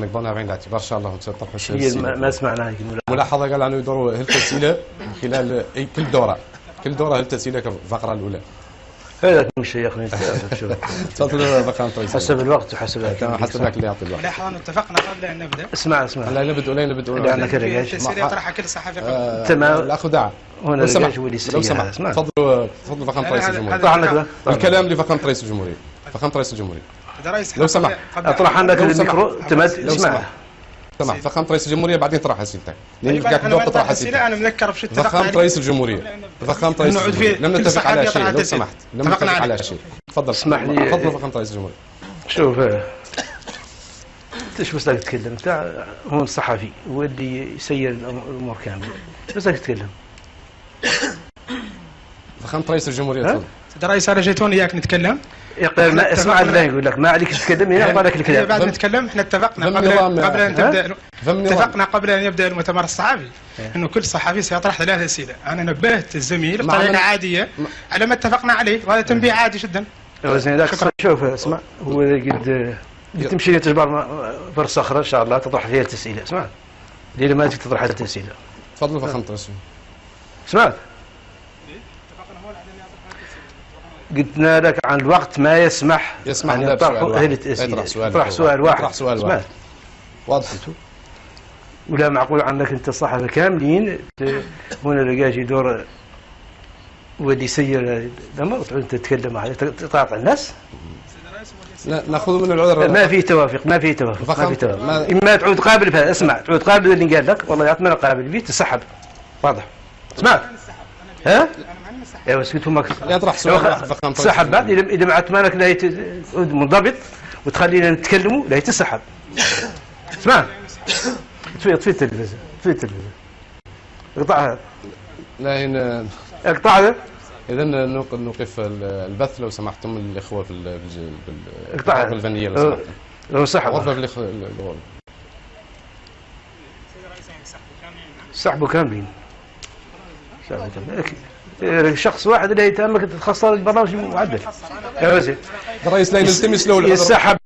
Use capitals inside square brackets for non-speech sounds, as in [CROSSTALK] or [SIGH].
نقدرنا بعين الاعتبار ان شاء الله وتطرح هي ما, ما ولا ملاحظه قال انه يدوروا هل الاسئله خلال كل دورة. كل دورة هل الاسئله كالفقرة الأولى؟ هذا أخي شوف. [LAUGHS] تفضل رئيسيه حسب الوقت وحسب تمام حسب لك اللي يعطي الوقت. لاحظ أن اتفقنا قبل أن نبدأ. اسمع اسمع. لا نبدأ لا نبدأ لا، أنا كده في جايش. التسجيل ما- يطرحها كل صحفي قبل. آه، تمام. الأخ دعا هنا لو سمحت. تفضلوا تفضل فخامه رئيس الجمهورية. الكلام لفخامه رئيس الجمهورية. فخامه رئيس الجمهورية. هذا رئيس لو سمحت. أطرح عندك لو الميكرو. لو اسمع. سمحت. سمح فخامه رئيس الجمهورية بعدين طرح اسئلتك لأن طيب، قاعد ما تطرح اسئلتك أنا مذكر بشو اتفقنا فخامه. رئيس الجمهورية. فخامه رئيس الجمهورية. لم نتفق على شيء. لو. سمحت. لم نتفق. على شيء. تفضل. اسمح لي. تفضل فخامه رئيس الجمهورية. شوف انت شو بس تتكلم؟ انت هو الصحفي هو اللي يسير الأمور كاملة. بس تتكلم. فخامه رئيس الجمهورية ها؟ تفضل هذا رئيس أنا جيت هون إياك نتكلم يقول ما اسمع. الله يقول لك ما عليك تتكلم هنا اعطى لك إيه، الكلام. بعد نتكلم إحنا اتفقنا قبل قبل ضمن نظام. اتفقنا قبل أن يبدأ المؤتمر الصحفي. أنه كل صحفي سيطرح ثلاث أسئلة أنا نبهت الزميل بطريقة عادية على ما اتفقنا عليه وهذا تنبيه عادي جدا. شوف اسمع. هو قد قد تمشي تجبر ما- بر صخره إن شاء الله تطرح فيها التسئيله اسمع. ليلة ما تجي تطرح التسئيله تفضل فخامه رئيس الجمهورية. سمعت قلنا لك عن الوقت ما يسمح يسمح أن. أهل التسئيله يطرح سؤال يطرح واحد. سؤال واحد. يطرح سؤال؟ واحد. واضح. ولا معقول عنك أنت الصحفي كاملين هنا لقاش يدور واللي يسير انت تتكلم عليه. تقاطع الناس؟ لا نأخذ من العذر. ما في توافق ما في توافق ما في توافق. ما- إما تعود قابل فيها. اسمع تعود قابل اللي قال لك والله يعطينا قابل فيه تسحب. واضح. سمعت ها؟ أيوه اسكت أمك يطرح سؤال تسحب بعد. اذا إذا ما عتمانك لا تعود منضبط وتخلينا نتكلموا لا يتسحب. اسمع. اطفي اطفي التلفزيون اطفي التلفزيون. اقطعها لا هنا اقطع هذا. اذا نوق- نوقف ال- البث لو سمحتم الإخوة في اقطعها الغرفه الفنيه لو سمحتم. لو سحب. غرفة في. سحبوا كاملين سحبوا كاملين أكيد. إيه، شخص واحد اللي يتهمك تخسر البرنامج معدل يا وزير. الرئيس لا نلتمس له. العذر يسحب.